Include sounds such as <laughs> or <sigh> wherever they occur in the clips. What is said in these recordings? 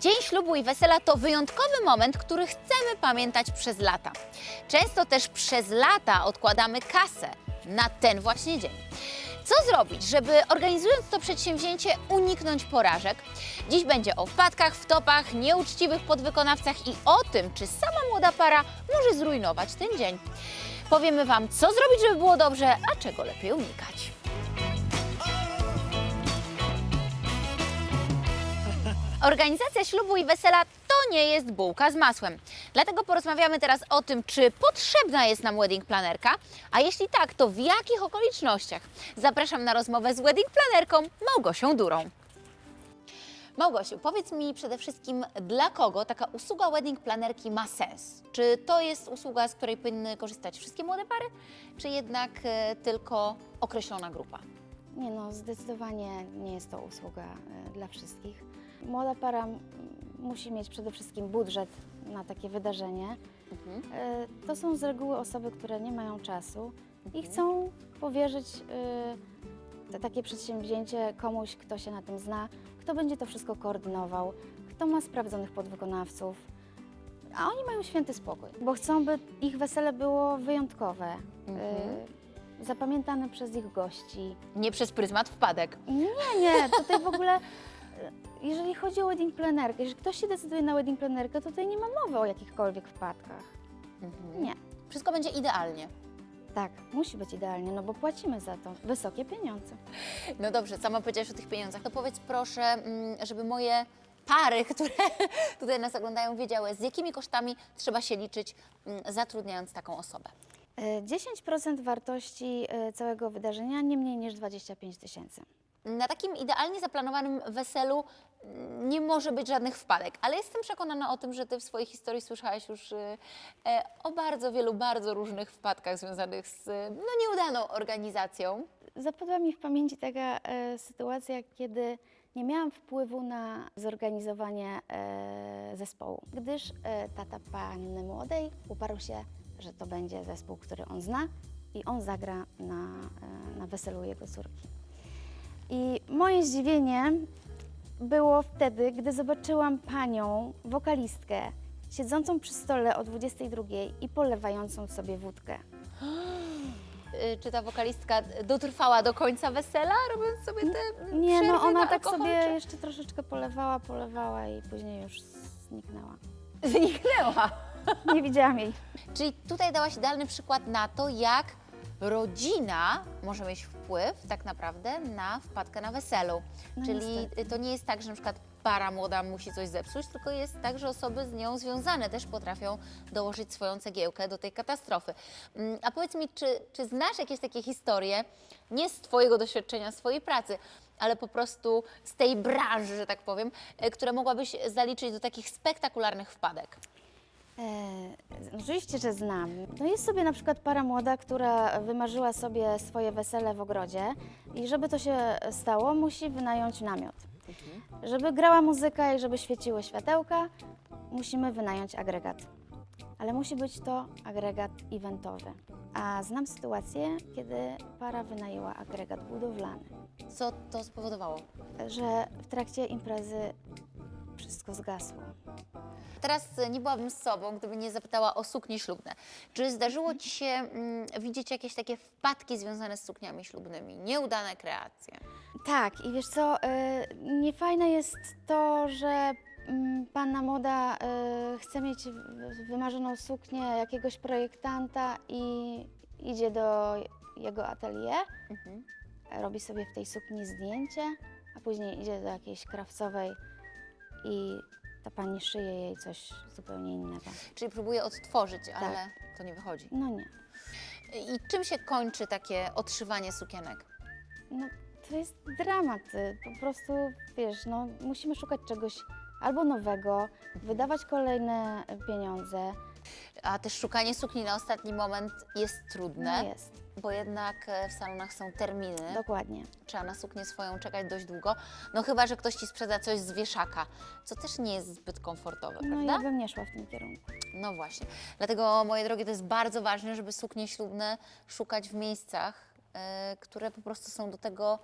Dzień ślubu i wesela to wyjątkowy moment, który chcemy pamiętać przez lata. Często też przez lata odkładamy kasę na ten właśnie dzień. Co zrobić, żeby organizując to przedsięwzięcie uniknąć porażek? Dziś będzie o wpadkach, wtopach, nieuczciwych podwykonawcach i o tym, czy sama młoda para może zrujnować ten dzień. Powiemy Wam, co zrobić, żeby było dobrze, a czego lepiej unikać. Organizacja ślubu i wesela to nie jest bułka z masłem. Dlatego porozmawiamy teraz o tym, czy potrzebna jest nam wedding planerka, a jeśli tak, to w jakich okolicznościach. Zapraszam na rozmowę z wedding planerką Małgosią Durą. Małgosiu, powiedz mi przede wszystkim, dla kogo taka usługa wedding planerki ma sens? Czy to jest usługa, z której powinny korzystać wszystkie młode pary, czy jednak e, tylko określona grupa? Nie no, zdecydowanie nie jest to usługa e, dla wszystkich. Młoda para musi mieć przede wszystkim budżet na takie wydarzenie. Mhm. E, To są z reguły osoby, które nie mają czasu i Mhm. chcą powierzyć te, takie przedsięwzięcie komuś, kto się na tym zna, kto będzie to wszystko koordynował, kto ma sprawdzonych podwykonawców. A oni mają święty spokój, bo chcą, by ich wesele było wyjątkowe, Mhm. zapamiętane przez ich gości. Nie przez pryzmat wpadek. Nie, nie, tutaj w ogóle, <laughs> jeżeli chodzi o wedding planerkę, jeżeli ktoś się decyduje na wedding planerkę, to tutaj nie ma mowy o jakichkolwiek wpadkach. Mhm. Nie. Wszystko będzie idealnie. Tak, musi być idealnie, no bo płacimy za to wysokie pieniądze. No dobrze, sama powiedziałaś o tych pieniądzach. To powiedz proszę, mm, żeby moje pary, <laughs> które tutaj nas oglądają, wiedziały, z jakimi kosztami trzeba się liczyć, mm, zatrudniając taką osobę. E, 10% wartości e, całego wydarzenia, nie mniej niż 25 tysięcy. Na takim idealnie zaplanowanym weselu mm, nie może być żadnych wpadek, ale jestem przekonana o tym, że Ty w swojej historii słyszałaś już y, e, o bardzo wielu, bardzo różnych wpadkach związanych z no, nieudaną organizacją. Zapadła mi w pamięci taka e, sytuacja, kiedy nie miałam wpływu na zorganizowanie e, zespołu, gdyż e, tata panny młodej uparł się, że to będzie zespół, który on zna i on zagra na, e, na weselu jego córki. I moje zdziwienie było wtedy, gdy zobaczyłam panią, wokalistkę, siedzącą przy stole o 22 i polewającą sobie wódkę. <gasps> Y, Czy ta wokalistka dotrwała do końca wesela, robiąc sobie te Nie, no ona na tak alkohol, sobie czy- jeszcze troszeczkę polewała, polewała i później już zniknęła. zniknęła. Nie widziałam jej. Czyli tutaj dałaś idealny przykład na to, jak rodzina może mieć wpływ tak naprawdę na wpadkę na weselu. No Czyli niestety. to nie jest tak, że na przykład para młoda musi coś zepsuć, tylko jest tak, że osoby z nią związane też potrafią dołożyć swoją cegiełkę do tej katastrofy. Mm, A powiedz mi, czy, czy znasz jakieś takie historie, nie z Twojego doświadczenia, swojej pracy, ale po prostu z tej branży, że tak powiem, e, które mogłabyś zaliczyć do takich spektakularnych wpadek? E, oczywiście, że znam. No jest sobie na przykład para młoda, która wymarzyła sobie swoje wesele w ogrodzie i żeby to się stało, musi wynająć namiot. Żeby grała muzyka i żeby świeciły światełka, musimy wynająć agregat. Ale musi być to agregat eventowy. A znam sytuację, kiedy para wynajęła agregat budowlany. Co to spowodowało? że w trakcie imprezy wszystko zgasło. Teraz e, nie byłabym z sobą, gdyby nie zapytała o suknie ślubne. Czy zdarzyło Ci się mm, widzieć jakieś takie wpadki związane z sukniami ślubnymi, nieudane kreacje? Tak, i wiesz co, y, niefajne jest to, że mm, panna młoda y, chce mieć w- wymarzoną suknię jakiegoś projektanta i idzie do jego atelier, Mhm. robi sobie w tej sukni zdjęcie, a później idzie do jakiejś krawcowej i ta pani szyje jej coś zupełnie innego. Czyli próbuje odtworzyć, ale to nie wychodzi. No nie. I czym się kończy takie odszywanie sukienek? No, to jest dramat. y, Po prostu, wiesz, no, musimy szukać czegoś albo nowego, wydawać kolejne pieniądze. A też szukanie sukni na ostatni moment jest trudne, No jest, bo jednak e, w salonach są terminy. dokładnie. Trzeba na suknię swoją czekać dość długo. No chyba, że ktoś Ci sprzeda coś z wieszaka, co też nie jest zbyt komfortowe, No prawda? ja bym nie szła w tym kierunku. No właśnie. Dlatego, moje drogie, to jest bardzo ważne, żeby suknie ślubne szukać w miejscach, e, które po prostu są do tego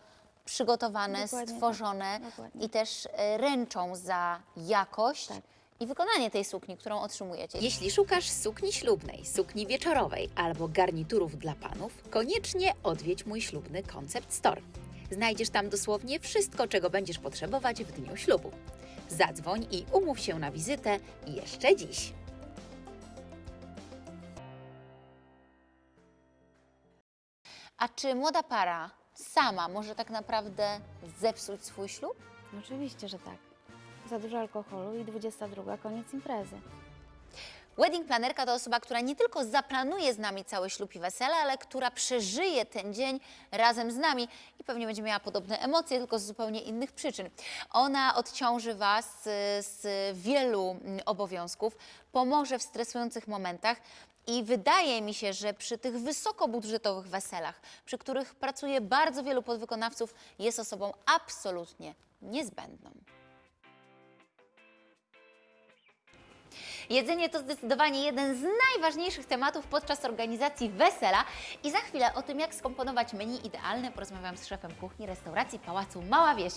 przygotowane, Dokładnie tak. stworzone Dokładnie. i też e, ręczą za jakość Tak. I wykonanie tej sukni, którą otrzymujecie. Jeśli szukasz sukni ślubnej, sukni wieczorowej albo garniturów dla panów, koniecznie odwiedź mój ślubny Concept Store. Znajdziesz tam dosłownie wszystko, czego będziesz potrzebować w dniu ślubu. Zadzwoń i umów się na wizytę jeszcze dziś. A czy młoda para sama może tak naprawdę zepsuć swój ślub? Oczywiście, że tak. Za dużo alkoholu i 22, koniec imprezy. Wedding planerka to osoba, która nie tylko zaplanuje z nami cały ślub i wesele, ale która przeżyje ten dzień razem z nami i pewnie będzie miała podobne emocje, tylko z zupełnie innych przyczyn. Ona odciąży Was y, z wielu mm, obowiązków, pomoże w stresujących momentach. I wydaje mi się, że przy tych wysokobudżetowych weselach, przy których pracuje bardzo wielu podwykonawców, jest osobą absolutnie niezbędną. Jedzenie to zdecydowanie jeden z najważniejszych tematów podczas organizacji wesela i za chwilę o tym, jak skomponować menu idealne, porozmawiam z szefem kuchni restauracji Pałacu Mała Wieś.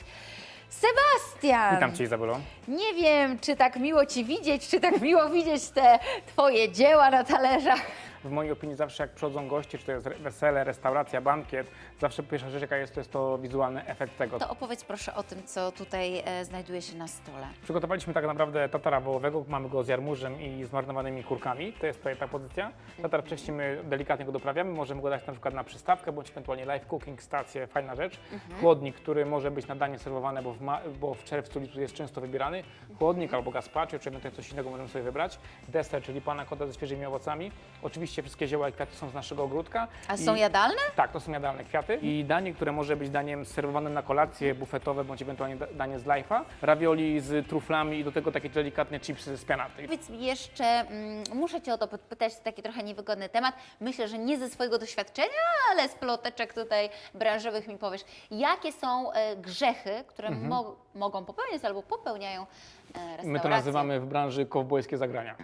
Sebastian! Witam Cię Izabelo. Nie wiem, czy tak miło Ci widzieć, czy tak miło widzieć te Twoje dzieła na talerzach. W mojej opinii zawsze jak przychodzą goście, czy to jest wesele, restauracja, bankiet, zawsze pierwsza rzecz jaka jest, to jest to wizualny efekt tego. To opowiedz proszę o tym, co tutaj e, znajduje się na stole. Przygotowaliśmy tak naprawdę tatara wołowego, mamy go z jarmużem i zmarnowanymi kurkami, to jest tutaj ta pozycja. Tatar wcześniej my delikatnie go doprawiamy, możemy go dać na przykład na przystawkę, bądź ewentualnie live cooking, stację, fajna rzecz. Chłodnik, który może być na danie serwowane, bo w, bo w czerwcu lipcu jest często wybierany. Chłodnik albo gazpacho, czy ewentualnie coś innego możemy sobie wybrać. Deser, czyli pana kota ze świeżymi owocami. Oczywiście wszystkie zioła i kwiaty są z naszego ogródka. A I- są jadalne? tak, to są jadalne kwiaty. I danie, które może być daniem serwowanym na kolację, bufetowe, bądź ewentualnie da- danie z life'a. Ravioli z truflami i do tego takie delikatne chipsy z pianaty. Powiedz mi jeszcze, mm, muszę Cię o to podpytać, to taki trochę niewygodny temat. Myślę, że nie ze swojego doświadczenia, ale z ploteczek tutaj branżowych mi powiesz. Jakie są e, grzechy, które mo- mogą popełniać albo popełniają e, restauracje? My to nazywamy w branży kowbojskie zagrania.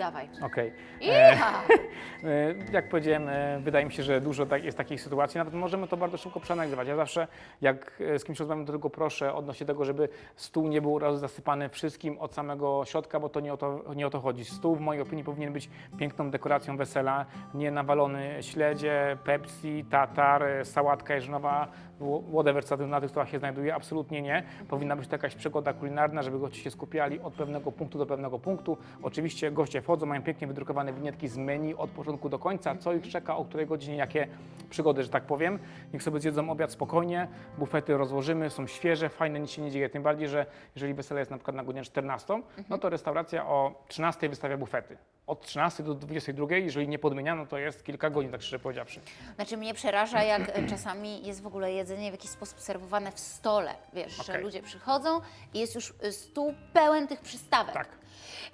Dawaj. Okej. Iha! <laughs> E, Jak powiedziałem, e, wydaje mi się, że dużo tak, jest takich sytuacji, nawet możemy to bardzo szybko przeanalizować. Ja zawsze, jak e, z kimś rozmawiam, to tylko proszę odnośnie tego, żeby stół nie był raz zasypany wszystkim od samego środka, bo to nie o to, nie o to chodzi. Stół w mojej opinii powinien być piękną dekoracją wesela, nie nawalony śledzie, Pepsi, tatar, e, sałatka jeżnowa, wh- whatever, co na tych stołach się znajduje, absolutnie nie. Powinna być to jakaś przygoda kulinarna, żeby goście się skupiali od pewnego punktu do pewnego punktu. Oczywiście goście wchodzą, mają pięknie wydrukowane winietki z menu od początku do końca, co ich czeka, o której godzinie, jakie przygody, że tak powiem. Niech sobie zjedzą obiad spokojnie, bufety rozłożymy, są świeże, fajne, nic się nie dzieje. Tym bardziej, że jeżeli wesele jest na przykład na godzinę 14, no to restauracja o 13 wystawia bufety. Od 13 do 22, jeżeli nie podmieniano, to jest kilka godzin, tak szczerze powiedziawszy. Znaczy mnie przeraża, jak e, czasami jest w ogóle jedzenie w jakiś sposób serwowane w stole. Wiesz, że Okej. ludzie przychodzą i jest już e, stół pełen tych przystawek. Tak.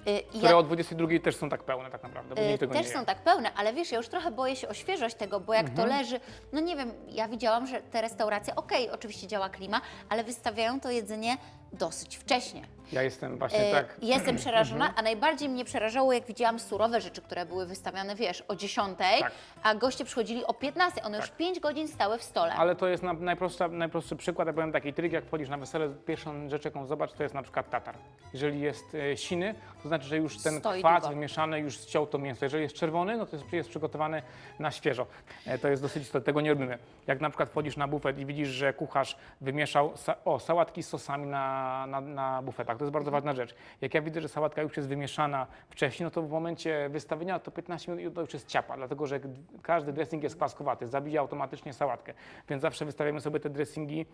E, i Które ja- o 22 też są tak pełne tak naprawdę, bo nikt tego też nie są tak pełne, ale wiesz, ja już trochę boję się o świeżość tego, bo jak Mhm. to leży, no nie wiem, ja widziałam, że te restauracje, okej, oczywiście działa klima, ale wystawiają to jedzenie dosyć wcześnie. Ja jestem właśnie Y, tak. Jestem <clears throat> przerażona, a najbardziej mnie przerażało, jak widziałam surowe rzeczy, które były wystawiane, wiesz, o 10, Tak. a goście przychodzili o 15, one już 5 godzin stały w stole. Ale to jest na, najprostsza, najprostszy przykład, ja powiem taki trik, jak wchodzisz na wesele, pierwszą rzecz, jaką zobacz, to jest na przykład tatar. Jeżeli jest e, siny, to znaczy, że już ten Stoi kwas długo. wymieszany już ściął to mięso. Jeżeli jest czerwony, no to jest, jest przygotowany na świeżo. E, to jest dosyć istotne, tego nie robimy. Jak na przykład wchodzisz na bufet i widzisz, że kucharz wymieszał sa, o, sałatki z sosami na, na, na bufetach, to jest bardzo ważna rzecz. Jak ja widzę, że sałatka już jest wymieszana wcześniej, no to w momencie wystawienia to 15 minut i to już jest ciapa, dlatego że każdy dressing jest kwaskowaty, zabija automatycznie sałatkę. Więc zawsze wystawiamy sobie te dressingi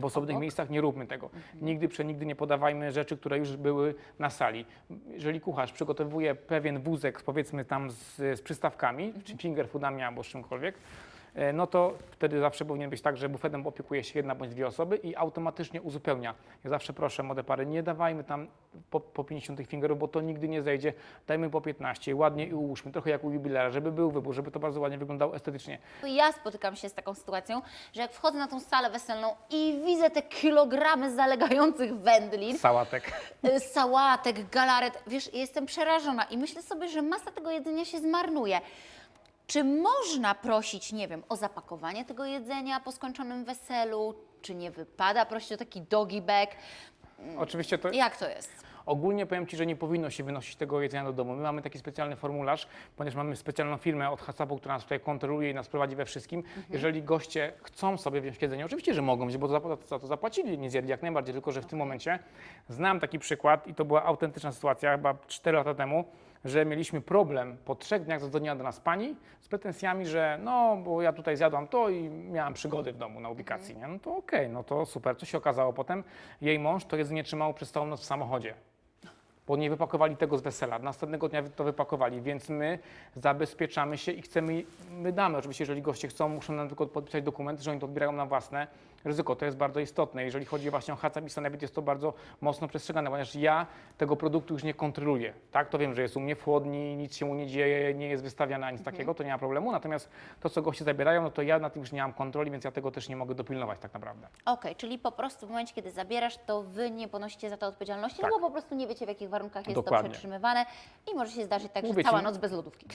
w osobnych Obok? miejscach nie róbmy tego. Nigdy przenigdy nie podawajmy rzeczy, które już były na sali. Jeżeli kucharz przygotowuje pewien wózek, powiedzmy tam z, z przystawkami, czy finger foodami albo z czymkolwiek, no to wtedy zawsze powinien być tak, że bufetem opiekuje się jedna bądź dwie osoby i automatycznie uzupełnia. Ja zawsze proszę młode pary, nie dawajmy tam po, po 50 tych fingerów, bo to nigdy nie zejdzie. Dajmy po 15, ładnie i ułóżmy, trochę jak u jubilera, żeby był wybór, żeby to bardzo ładnie wyglądało estetycznie. Ja spotykam się z taką sytuacją, że jak wchodzę na tą salę weselną i widzę te kilogramy zalegających wędlin, Sałatek. y, sałatek, galaret, wiesz, jestem przerażona i myślę sobie, że masa tego jedzenia się zmarnuje. Czy można prosić, nie wiem, o zapakowanie tego jedzenia po skończonym weselu? czy nie wypada prosić o taki doggy bag? Oczywiście to Jak to jest? Ogólnie powiem Ci, że nie powinno się wynosić tego jedzenia do domu. My mamy taki specjalny formularz, ponieważ mamy specjalną firmę od HACCP-u, która nas tutaj kontroluje i nas prowadzi we wszystkim. Jeżeli goście chcą sobie wziąć jedzenie, oczywiście, że mogą wziąć, bo za, za to zapłacili, nie zjedli jak najbardziej, tylko że w tym momencie znam taki przykład i to była autentyczna sytuacja, chyba 4 lata temu, że mieliśmy problem po trzech dniach zadzwoniła do nas pani z pretensjami, że no, bo ja tutaj zjadłam to i miałam przygody w domu na ubikacji, nie? No to okej, no to super. Co się okazało potem? Jej mąż to jedzenie trzymał przez całą noc w samochodzie bo nie wypakowali tego z wesela. Następnego dnia to wypakowali, więc my zabezpieczamy się i chcemy, my damy, oczywiście, jeżeli goście chcą, muszą nam tylko podpisać dokument, że oni to odbierają na własne ryzyko. To jest bardzo istotne. Jeżeli chodzi właśnie o HACCP i Sanepid, jest to bardzo mocno przestrzegane, ponieważ ja tego produktu już nie kontroluję. Tak, to wiem, że jest u mnie w chłodni, nic się mu nie dzieje, nie jest wystawiane nic takiego, to nie ma problemu. Natomiast to, co goście zabierają, no to ja na tym już nie mam kontroli, więc ja tego też nie mogę dopilnować tak naprawdę. Okej, czyli po prostu w momencie, kiedy zabierasz, to wy nie ponosicie za to odpowiedzialności, Tak. no bo po prostu nie wiecie, w jakich warunkach jest Dokładnie. to przetrzymywane i może się zdarzyć tak, że Mówię ci- cała noc bez lodówki.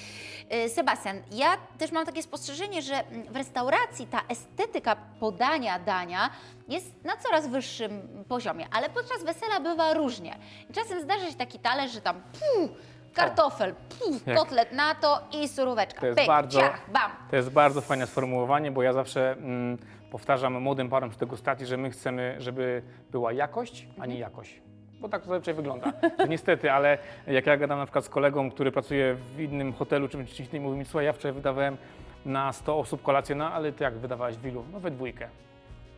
Y, Sebastian, ja też mam takie spostrzeżenie, że w restauracji ta estetyka podania dania jest na coraz wyższym poziomie, ale podczas wesela bywa różnie. Czasem zdarza się taki talerz, że tam puu, kartofel, Jak- kotlet na to i suróweczka. To jest Pyk, bardzo- ciach, bam. To jest bardzo fajne sformułowanie, bo ja zawsze mm, powtarzam młodym parom przy degustacji, że my chcemy, żeby była jakość, a nie jakość. Bo tak to zazwyczaj wygląda. <laughs> Niestety, ale jak ja gadam na przykład z kolegą, który pracuje w innym hotelu czy czymś innym, mówi mi, słuchaj, ja wczoraj wydawałem na 100 osób kolację, no ale ty jak wydawałeś w ilu? No we dwójkę.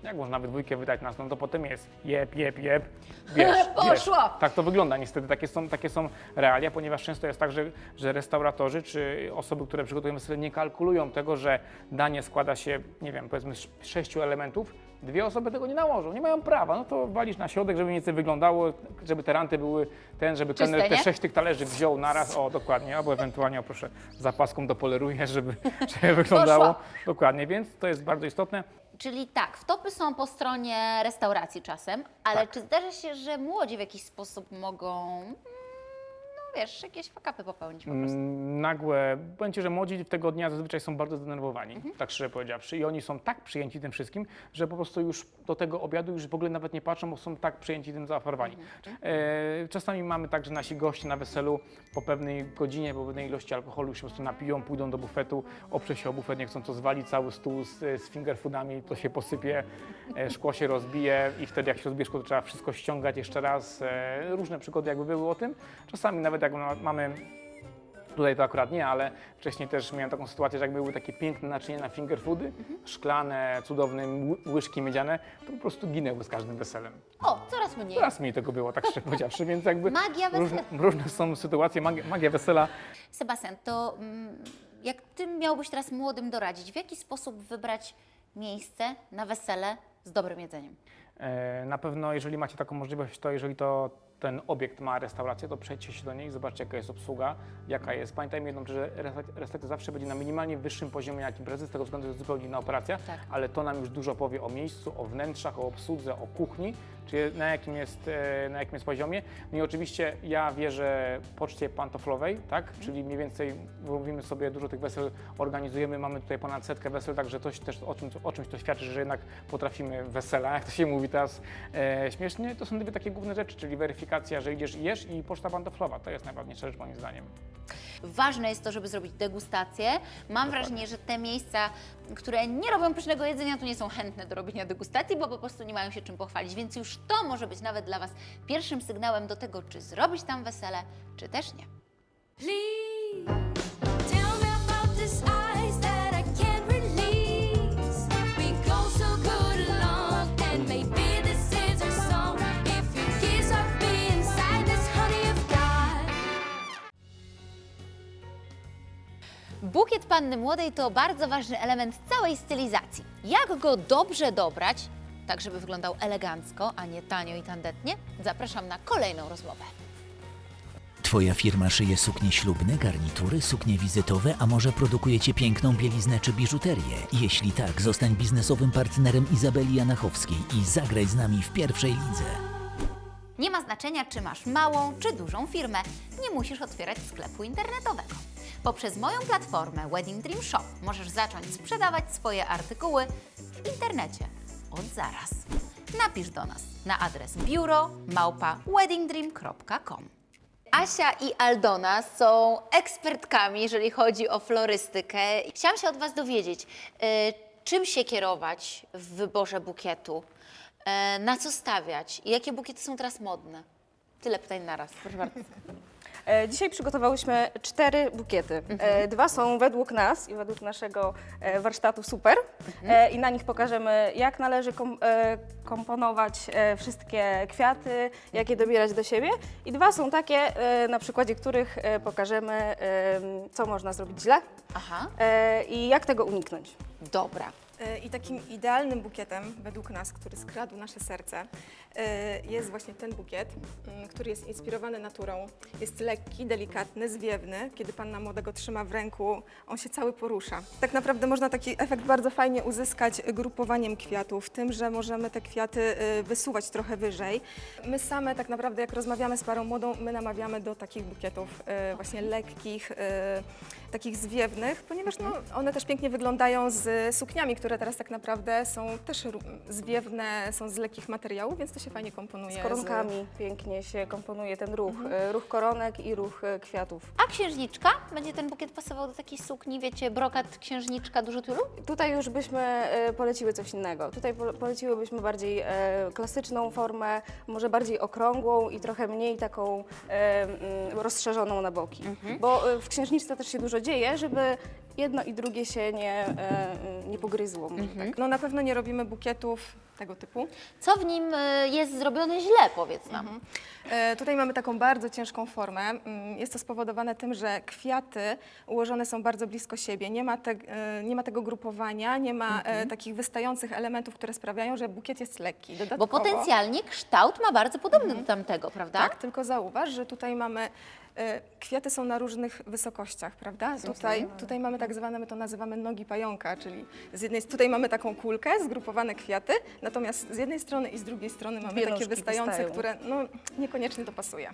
Jak można we dwójkę wydać nas? No to potem jest jeb, jeb, jeb, <laughs> bierz, Poszło. Tak to wygląda. Niestety, takie są, takie są realia, ponieważ często jest tak, że, że restauratorzy czy osoby, które przygotują wesele nie kalkulują tego, że danie składa się, nie wiem, powiedzmy z sześciu elementów, dwie osoby tego nie nałożą, nie mają prawa, no to walisz na środek, żeby nic nie wyglądało, żeby te ranty były ten, żeby Czyste, kelner te sześć tych talerzy wziął naraz, o dokładnie, albo ewentualnie, o proszę, zapaską dopoleruję, <laughs> żeby, żeby wyglądało dokładnie, więc to jest bardzo istotne. Czyli tak, wtopy są po stronie restauracji czasem, ale Tak. czy zdarza się, że młodzi w jakiś sposób mogą, wiesz, jakieś fakapy popełnić po prostu? Mm, nagłe, powiem Ci, że młodzi tego dnia zazwyczaj są bardzo zdenerwowani, tak szczerze powiedziawszy. I oni są tak przyjęci tym wszystkim, że po prostu już do tego obiadu już w ogóle nawet nie patrzą, bo są tak przyjęci tym zaaferowani. E, czasami mamy tak, że nasi goście na weselu po pewnej godzinie, po pewnej ilości alkoholu już się po prostu napiją, pójdą do bufetu, oprze się o bufet, nie chcą co zwali cały stół z, z finger foodami, to się posypie, e, szkło się rozbije i wtedy jak się rozbije szkło, to trzeba wszystko ściągać jeszcze raz. E, różne przygody jakby były o tym. Czasami nawet ma- mamy Tutaj to akurat nie, ale wcześniej też miałem taką sytuację, że jak były takie piękne naczynia na finger foody, szklane, cudowne ły- łyżki miedziane, to po prostu ginęły z każdym weselem. O, coraz mniej. Coraz mniej tego było, tak szczerze powiedziawszy, więc jakby Magia wesela. różne, różne są sytuacje, magia, magia wesela. Sebastian, to mm, jak Ty miałbyś teraz młodym doradzić, w jaki sposób wybrać miejsce na wesele z dobrym jedzeniem? E, Na pewno, jeżeli macie taką możliwość, to jeżeli to ten obiekt ma restaurację, to przejdźcie się do niej, zobaczcie jaka jest obsługa, jaka jest. Pamiętajmy jedną, że resta- restauracja zawsze będzie na minimalnie wyższym poziomie jak imprezy, z tego względu, że jest zupełnie inna operacja, Tak. ale to nam już dużo powie o miejscu, o wnętrzach, o obsłudze, o kuchni, czy na jakim jest, e, na jakim jest poziomie. No i oczywiście ja wierzę poczcie pantoflowej, tak, czyli mniej więcej mówimy sobie, dużo tych wesel organizujemy, mamy tutaj ponad setkę wesel, także coś też o, czym, o czymś to świadczy, że jednak potrafimy wesela, jak to się mówi teraz e, śmiesznie. To są dwie takie główne rzeczy, czyli weryfikacja, że idziesz i jesz i poczta pantoflowa, to jest najważniejsza rzecz moim zdaniem. Ważne jest to, żeby zrobić degustację. Mam wrażenie, że te miejsca, które nie robią pysznego jedzenia, to nie są chętne do robienia degustacji, bo po prostu nie mają się czym pochwalić. Więc już to może być nawet dla Was pierwszym sygnałem do tego, czy zrobić tam wesele, czy też nie. Please Bukiet panny młodej to bardzo ważny element całej stylizacji. Jak go dobrze dobrać, tak żeby wyglądał elegancko, a nie tanio i tandetnie? Zapraszam na kolejną rozmowę. Twoja firma szyje suknie ślubne, garnitury, suknie wizytowe, a może produkujecie piękną bieliznę czy biżuterię? Jeśli tak, zostań biznesowym partnerem Izabeli Janachowskiej i zagraj z nami w pierwszej lidze. Nie ma znaczenia, czy masz małą czy dużą firmę, nie musisz otwierać sklepu internetowego. Poprzez moją platformę Wedding Dream Shop możesz zacząć sprzedawać swoje artykuły w internecie od zaraz. Napisz do nas na adres biuro małpa weddingdream.com. Asia i Aldona są ekspertkami, jeżeli chodzi o florystykę. Chciałam się od Was dowiedzieć, e, czym się kierować w wyborze bukietu, e, na co stawiać i jakie bukiety są teraz modne. Tyle pytań naraz, proszę bardzo. <laughs> E, Dzisiaj przygotowałyśmy cztery bukiety. E, Dwa są według nas i według naszego e, warsztatu super E, i na nich pokażemy jak należy kom, komponować wszystkie kwiaty, jak je dobierać do siebie. I dwa są takie, na przykładzie których pokażemy co można zrobić źle Aha, i jak tego uniknąć. dobra. E, I takim idealnym bukietem, według nas, który skradł nasze serce, e, jest właśnie ten bukiet, mm, który jest inspirowany naturą. Jest lekki, delikatny, zwiewny. Kiedy panna młoda go trzyma w ręku, on się cały porusza. Tak naprawdę można taki efekt bardzo fajnie uzyskać grupowaniem kwiatów, tym, że możemy te kwiaty e, wysuwać trochę wyżej. My same tak naprawdę, jak rozmawiamy z parą młodą, my namawiamy do takich bukietów właśnie lekkich, takich zwiewnych, ponieważ no, one też pięknie wyglądają z sukniami, które teraz tak naprawdę są też zwiewne, są z lekkich materiałów, więc to się fajnie komponuje. Z koronkami pięknie się komponuje ten ruch, e, ruch koronek i ruch e, kwiatów. A księżniczka? Będzie ten bukiet pasował do takiej sukni, wiecie, brokat księżniczka, dużo tylu? Tutaj już byśmy e, poleciły coś innego. Tutaj pole- poleciłybyśmy bardziej klasyczną formę, może bardziej okrągłą i trochę mniej taką rozszerzoną na boki. Bo e, w księżniczce też się dużo dzieje, żeby jedno i drugie się nie, e, nie pogryzło. może tak. No na pewno nie robimy bukietów tego typu. Co w nim y, jest zrobione źle, powiedz nam. E, Tutaj mamy taką bardzo ciężką formę. Mm, Jest to spowodowane tym, że kwiaty ułożone są bardzo blisko siebie. Nie ma, te, e, nie ma tego grupowania, nie ma e, takich wystających elementów, które sprawiają, że bukiet jest lekki. Bo Dodatkowo, potencjalnie kształt ma bardzo podobny do tamtego, prawda? Tak, tylko zauważ, że tutaj mamy e, kwiaty są na różnych wysokościach, prawda? Tutaj, tutaj mamy tak zwane, my to nazywamy nogi pająka, czyli z jednej, tutaj mamy taką kulkę, zgrupowane kwiaty, natomiast z jednej strony i z drugiej strony mamy Dwie takie wystające, wystają. które no, niekoniecznie to pasuje.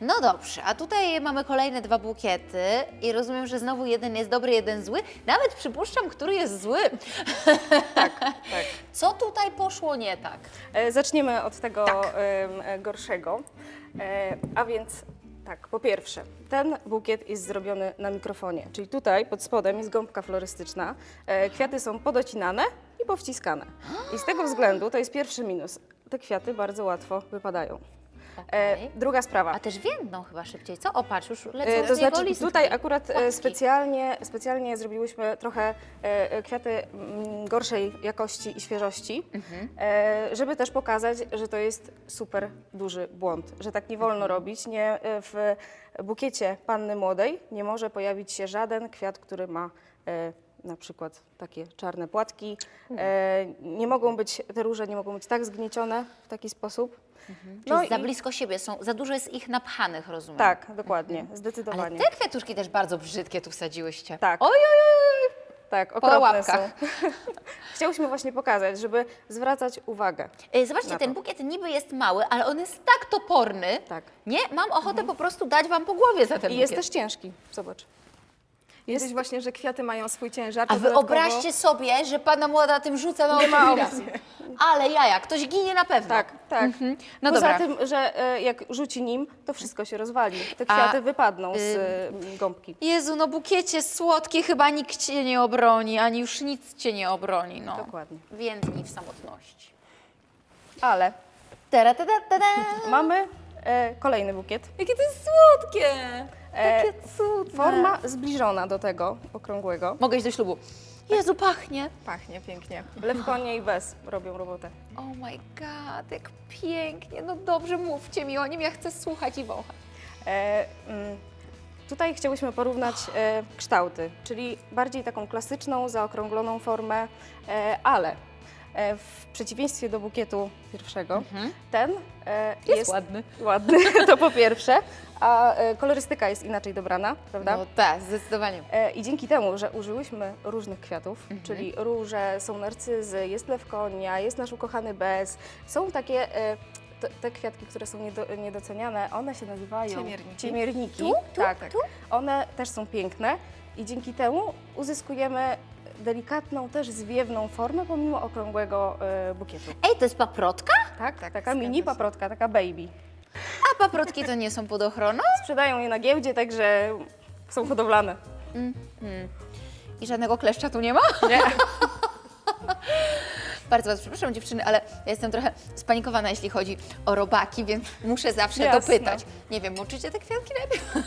No dobrze, a tutaj mamy kolejne dwa bukiety i rozumiem, że znowu jeden jest dobry, jeden zły. Nawet przypuszczam, który jest zły. Tak, <laughs> tak. Co tutaj poszło nie tak? E, Zaczniemy od tego Tak. e, gorszego. E, A więc tak, po pierwsze, ten bukiet jest zrobiony na mikrofonie, czyli tutaj pod spodem jest gąbka florystyczna. E, Kwiaty są podocinane i powciskane. I z tego względu to jest pierwszy minus. Te kwiaty bardzo łatwo wypadają. E, Okej. Druga sprawa. A też więdną chyba szybciej, co? O, patrz, już lecą E, z To znaczy tutaj akurat e, Płatki. specjalnie, specjalnie zrobiłyśmy trochę kwiaty mm, gorszej jakości i świeżości, Mhm. żeby też pokazać, że to jest super duży błąd, że tak nie wolno Mhm. robić. Nie, w bukiecie panny młodej nie może pojawić się żaden kwiat, który ma na przykład takie czarne płatki. E, nie mogą być, te róże nie mogą być tak zgniecione w taki sposób. Czyli No za i- blisko siebie są, za dużo jest ich napchanych, rozumiem. Tak, dokładnie, Ale zdecydowanie. te kwiatuszki też bardzo brzydkie tu wsadziłyście. Tak. Oj, oj, oj, oj. Tak, okropne są. <laughs> Chciałyśmy właśnie pokazać, żeby zwracać uwagę. E, Zobaczcie, ten bukiet niby jest mały, ale on jest tak toporny. Tak. Nie? Mam ochotę po prostu dać Wam po głowie za ten I jest bukiet. też ciężki, zobacz. Jest właśnie, że kwiaty mają swój ciężar. A to dodatkowo- wyobraźcie sobie, że Pana młoda tym rzuca na oczywiście. Ale jaja, ktoś ginie na pewno. Tak, tak. No Poza dobra. tym, że e, jak rzuci nim, to wszystko się rozwali. Te A, kwiaty wypadną z e, gąbki. Jezu, no bukiecie słodki, chyba nikt Cię nie obroni, ani już nic Cię nie obroni, no. Dokładnie. Więdnij w samotności. Ale Tara, tada, tada. mamy e, kolejny bukiet. Jakie to jest słodkie! E, Takie cudne. Forma zbliżona do tego okrągłego. Mogę iść do ślubu. Jezu, pachnie. Pachnie pięknie. Lewkonie i bez robią robotę. Oh my god, jak pięknie. No dobrze, mówcie mi o nim, ja chcę słuchać i wąchać. E, mm, tutaj chciałyśmy porównać e, kształty, czyli bardziej taką klasyczną, zaokrągloną formę, e, ale w przeciwieństwie do bukietu pierwszego, ten e, jest, ładny. <laughs> ładny, to po pierwsze, a e, kolorystyka jest inaczej dobrana, prawda? No tak, zdecydowanie. E, I dzięki temu, że użyłyśmy różnych kwiatów, czyli róże, są narcyzy, jest lewkonia, jest nasz ukochany bez, są takie e, te, te kwiatki, które są niedo, niedoceniane, one się nazywają Ciemierniki. ciemierniki. Tu? Tu? tak, Tu? One też są piękne i dzięki temu uzyskujemy delikatną, też zwiewną formę, pomimo okrągłego e, bukietu. Ej, to jest paprotka? Tak, tak, taka mini paprotka, taka baby. A paprotki to nie są pod ochroną? Sprzedają je na giełdzie, także są hodowlane. I żadnego kleszcza tu nie ma? Nie. <laughs> Bardzo Was przepraszam dziewczyny, ale ja jestem trochę spanikowana, jeśli chodzi o robaki, więc muszę zawsze Jasne. dopytać. Nie wiem, moczycie te kwiatki najpierw?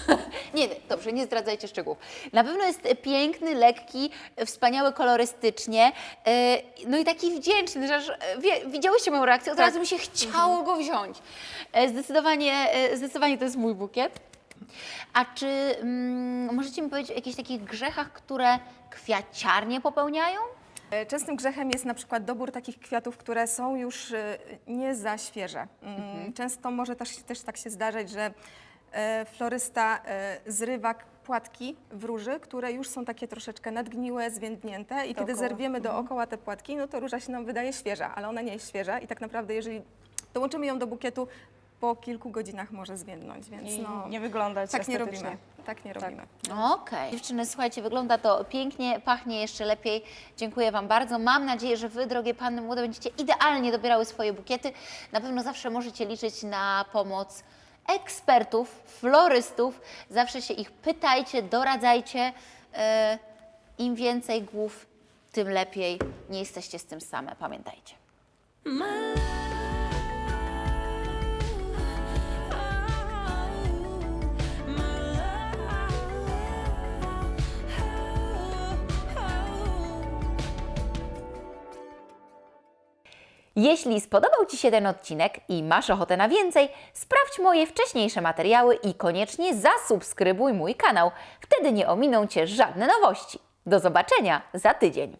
nie, <laughs> nie, dobrze, nie zdradzajcie szczegółów. Na pewno jest piękny, lekki, wspaniały kolorystycznie, yy, no i taki wdzięczny, że aż, e, wie, widziałyście moją reakcję, od Tak. razu mi się chciało go wziąć. E, Zdecydowanie, e, zdecydowanie to jest mój bukiet. A czy mm, możecie mi powiedzieć o jakichś takich grzechach, które kwiaciarnie popełniają? E, Częstym grzechem jest na przykład dobór takich kwiatów, które są już e, nie za świeże. Mm, Często może też, też tak się zdarzać, że e, florysta zrywa płatki w róży, które już są takie troszeczkę nadgniłe, zwiędnięte i kiedy zerwiemy dookoła te płatki, no to róża się nam wydaje świeża, ale ona nie jest świeża i tak naprawdę jeżeli dołączymy ją do bukietu, po kilku godzinach może zwiędnąć, więc I no, nie wyglądać tak nie robimy. Tak nie robimy. Okej. Dziewczyny, słuchajcie, wygląda to pięknie, pachnie jeszcze lepiej. Dziękuję Wam bardzo. Mam nadzieję, że Wy, drogie panny młode, będziecie idealnie dobierały swoje bukiety. Na pewno zawsze możecie liczyć na pomoc ekspertów, florystów. Zawsze się ich pytajcie, doradzajcie. E, Im więcej głów, tym lepiej. Nie jesteście z tym same, pamiętajcie. Jeśli spodobał Ci się ten odcinek i masz ochotę na więcej, sprawdź moje wcześniejsze materiały i koniecznie zasubskrybuj mój kanał. Wtedy nie ominą Cię żadne nowości. Do zobaczenia za tydzień.